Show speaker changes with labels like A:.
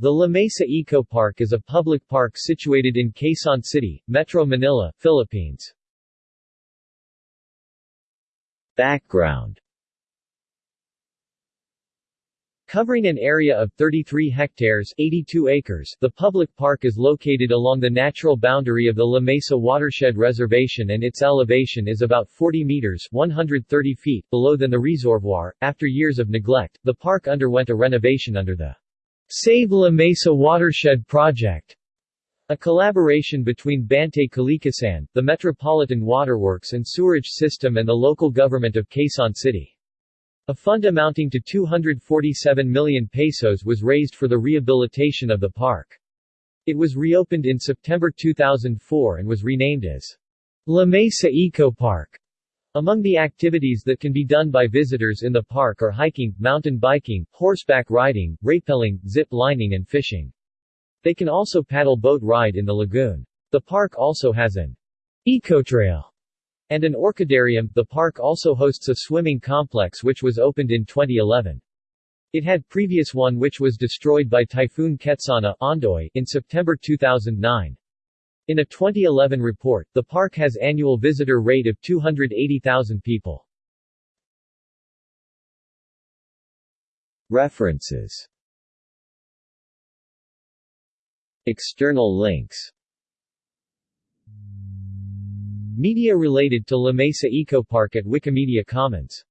A: The La Mesa Eco Park is a public park situated in Quezon City, Metro Manila, Philippines. Background Covering an area of 33 hectares 82 acres, the public park is located along the natural boundary of the La Mesa Watershed Reservation and its elevation is about 40 meters 130 feet below than the reservoir. After years of neglect, the park underwent a renovation under the Save La Mesa Watershed Project, a collaboration between Bantay Kalikasan, the Metropolitan Waterworks and Sewerage System and the local government of Quezon City. A fund amounting to 247 million pesos was raised for the rehabilitation of the park. It was reopened in September 2004 and was renamed as La Mesa Eco Park. Among the activities that can be done by visitors in the park are hiking, mountain biking, horseback riding, rappelling, zip lining and fishing. They can also paddle boat ride in the lagoon. The park also has an ecotrail and an orchidarium. The park also hosts a swimming complex which was opened in 2011. It had previous one which was destroyed by Typhoon Ketsana Ondoy in September 2009. In a 2011 report, the park has annual visitor rate of 280,000 people. References. External links. Media related to La Mesa Eco Park at Wikimedia Commons